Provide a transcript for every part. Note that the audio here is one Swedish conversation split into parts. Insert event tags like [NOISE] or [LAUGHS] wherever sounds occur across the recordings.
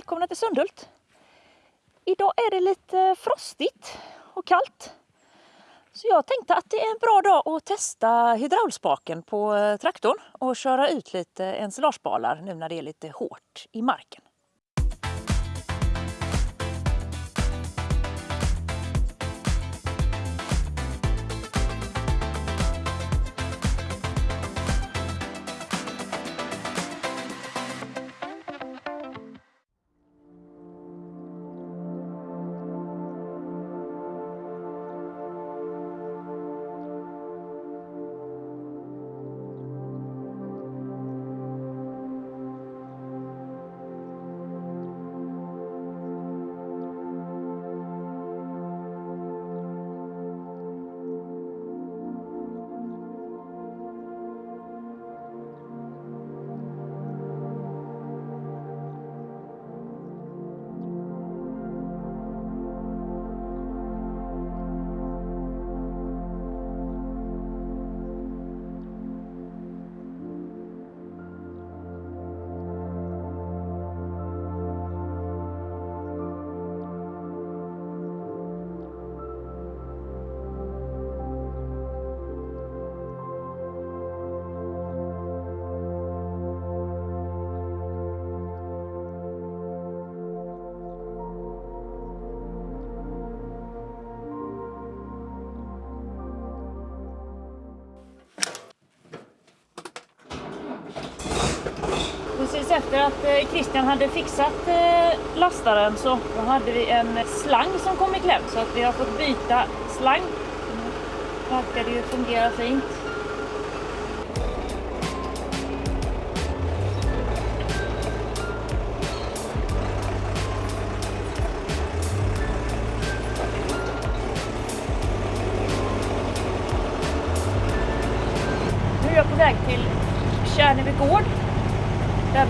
välkomna till Sundhult. Idag är det lite frostigt och kallt. Så jag tänkte att det är en bra dag att testa hydraulspaken på eh, traktorn och köra ut lite ensilagebalar nu när det är lite hårt i marken. Att eh, Christian hade fixat eh, lastaren så hade vi en slang som kom i kläm så att vi har fått byta slang. Nu verkar det ju fungera fint.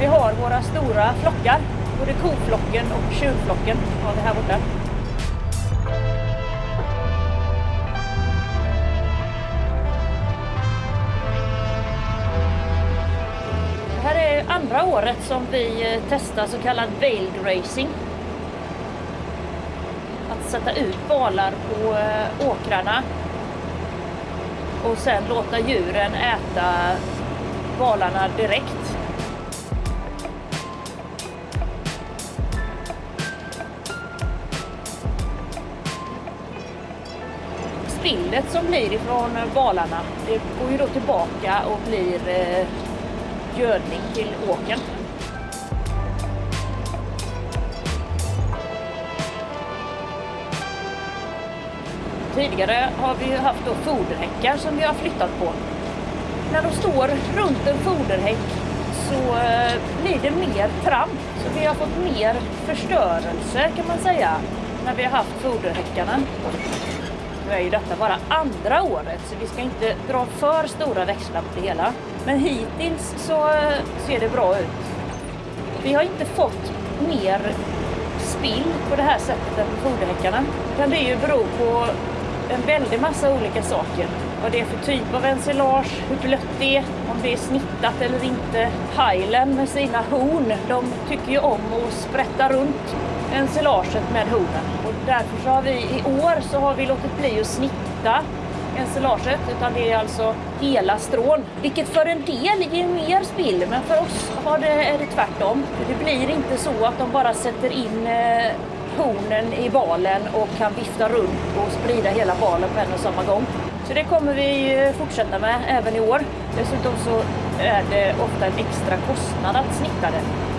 Vi har våra stora flockar. Både koflocken och tjurflocken har vi här borta. Det här är andra året som vi eh, testar så kallad veiled racing. Att sätta ut valar på eh, åkrarna och sen låta djuren äta valarna direkt. Spillet som blir ifrån valarna, det går ju då tillbaka och blir eh, gödning till åkern. Tidigare har vi haft då foderhäckar som vi har flyttat på. När de står runt en foderhäck så eh, blir det mer tramp. Så vi har fått mer förstörelse kan man säga när vi har haft foderhäckarna. Nu är ju detta bara andra året så vi ska inte dra för stora växlar på det hela. Men hittills så eh, ser det bra ut. Vi har inte fått mer spill på det här sättet än på foderhäckarna. Utan det är ju bero på en väldig massa olika saker. Vad det är för typ av ensilage, hur blött det är, om det är snittat eller inte. Highland med sina horn, de tycker ju om att sprätta runt ensilaget med hornen. Och därför så har vi i år så har vi låtit bli att snitta ensilaget utan det är alltså hela strån. Vilket för en del ger mer spill men för oss har det, är det tvärtom. Det blir inte så att de bara sätter in eh, hornen i balen och kan vifta runt och sprida hela balen på en och samma gång. Så det kommer vi eh, fortsätta med även i år. Dessutom så är det ofta en extra kostnad att snitta det.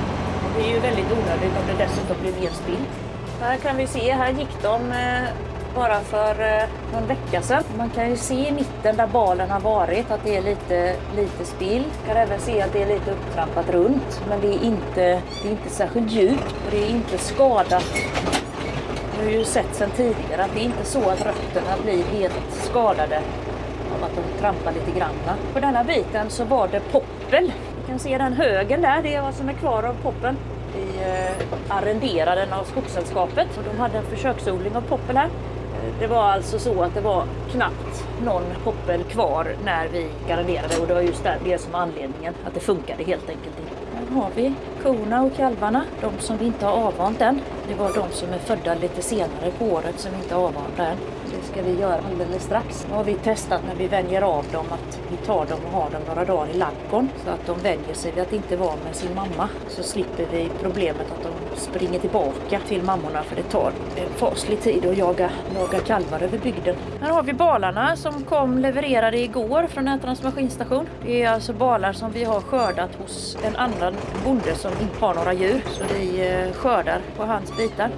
Det är ju väldigt onödigt om det dessutom blir mer spill. Här kan vi se, här gick de eh, bara för eh, någon vecka sedan. Man kan ju se i mitten där balen har varit att det är lite, lite spill. Man kan även se att det är lite upptrampat runt. Men det är inte, det är inte särskilt djupt och det är inte skadat. Vi har ju sett sedan tidigare att det är inte så att rötterna blir helt skadade av att de trampar lite grann. På denna biten så var det poppel kan se den högen där, det är vad som är kvar av poppen. Vi eh, arrenderade den av Skogssällskapet och de hade en försöksodling av poppel här. Eh, det var alltså så att det var knappt någon poppel kvar när vi arrenderade och det var just det som var anledningen, att det funkade helt enkelt inte. Här har vi korna och kalvarna. De som vi inte har avvant än. Det var de som är födda lite senare på året som vi inte har avvant än. Det ska vi göra alldeles strax. Nu har vi testat när vi vänjer av dem att vi tar dem och har dem några dagar i ladugården så att de vänjer sig vid att inte vara med sin mamma. Så slipper vi problemet att de springer tillbaka till mammorna för det tar en faslig tid att jaga, jaga kalvar över bygden. Här har vi balarna som kom levererade igår från Ätarnas maskinstation. Det är alltså balar som vi har skördat hos en annan bonde som inte har några djur. Så vi eh, skördar på hans bitar.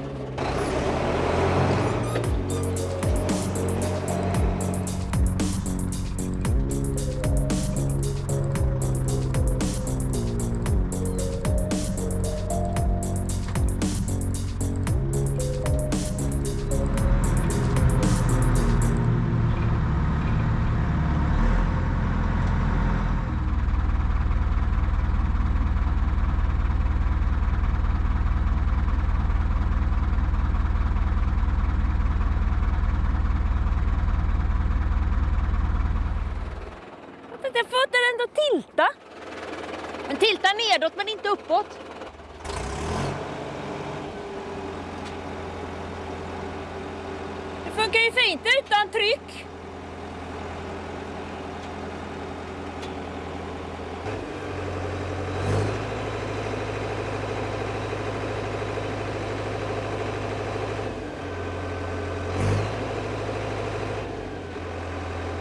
Den får den ändå tilta. Den tiltar nedåt men inte uppåt. Det funkar ju fint utan tryck.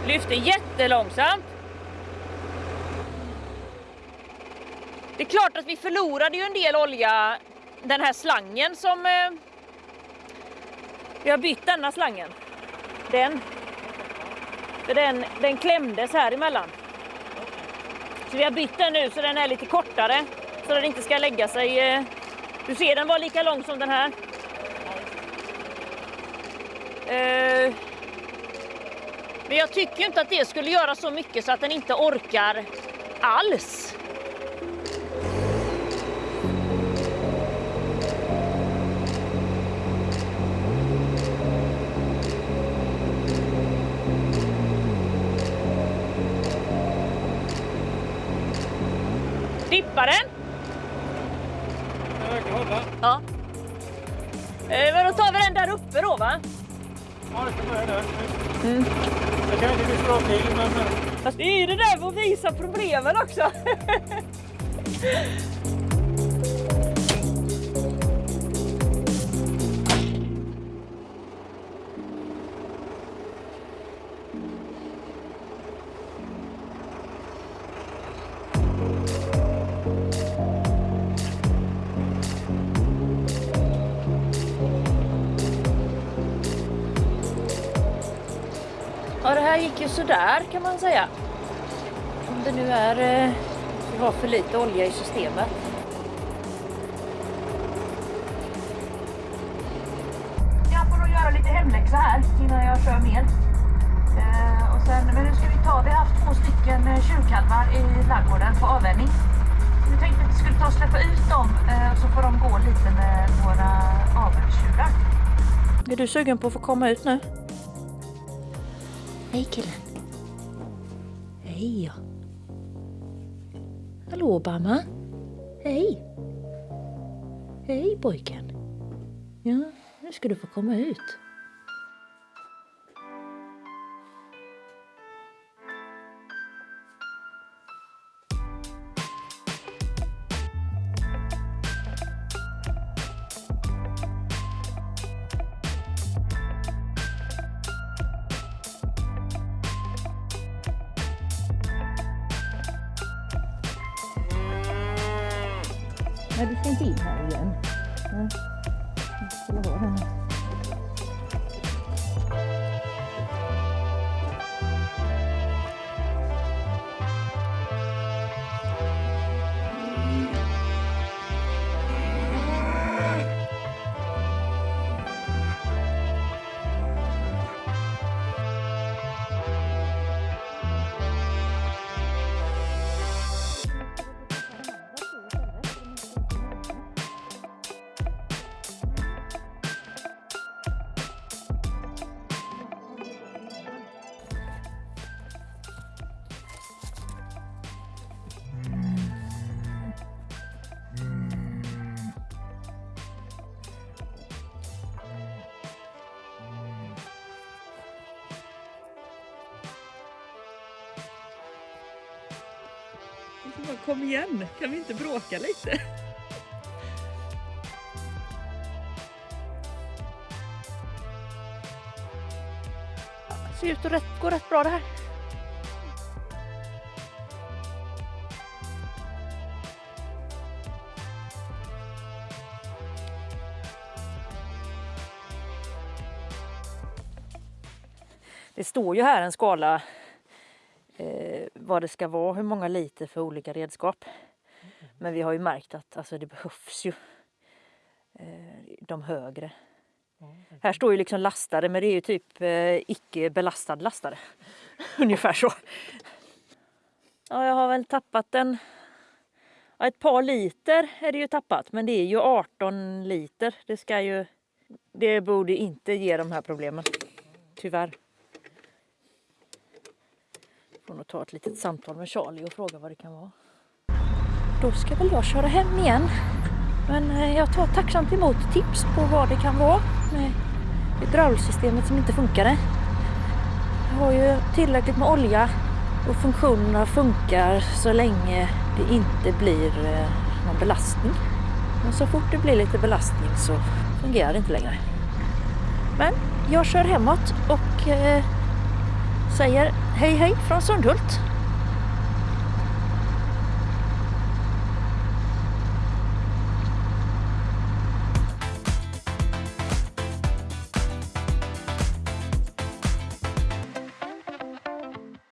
Lyfter jättelångsamt. Det är klart att vi förlorade ju en del olja, den här slangen som... Eh, vi har bytt denna slangen. Den. För den, den klämdes här emellan. Så vi har bytt den nu så den är lite kortare. Så den inte ska lägga sig. Eh, du ser den var lika lång som den här. Eh, men jag tycker inte att det skulle göra så mycket så att den inte orkar alls. Dippar den? Jag kan hålla. Ja. Eh, men då tar vi den där uppe då va? Ja, det kan börja där. Mm. Jag kan inte bli så bra till, men- Fast det är ju det där med att visa problemen också. [LAUGHS] här gick ju sådär kan man säga. Om det nu är... Eh, det var för lite olja i systemet. Jag får nog göra lite hemläxa här innan jag kör mer. Eh, och sen, men nu ska vi ta, vi har haft två stycken eh, tjurkalvar i ladugården på avvänjning. Vi tänkte att vi skulle ta och släppa ut dem eh, så får de gå lite med våra avelstjurar. Är du sugen på att få komma ut nu? Hej killen. Hej ja. Hallå Obama. Hej. Hej pojken. Ja, nu ska du få komma ut. Nej, du ska inte in här igen. Nej. Jag skulle vara här. Kom igen, kan vi inte bråka lite? Det Ser ut att gå rätt bra det här. Det står ju här en skala vad det ska vara, hur många liter för olika redskap. Men vi har ju märkt att alltså, det behövs ju eh, de högre. Här står ju liksom lastare men det är ju typ eh, icke belastad lastare. [LAUGHS] Ungefär så. Ja, jag har väl tappat en... Ja, ett par liter är det ju tappat men det är ju 18 liter. Det ska ju... Det borde inte ge de här problemen. Tyvärr. Får och ta ett litet samtal med Charlie och fråga vad det kan vara. Då ska väl jag köra hem igen. Men eh, jag tar tacksamt emot tips på vad det kan vara med hydraulsystemet som inte funkade. Jag har ju tillräckligt med olja och funktionerna funkar så länge det inte blir eh, någon belastning. Men så fort det blir lite belastning så fungerar det inte längre. Men jag kör hemåt och eh, säger hej hej från Sundhult.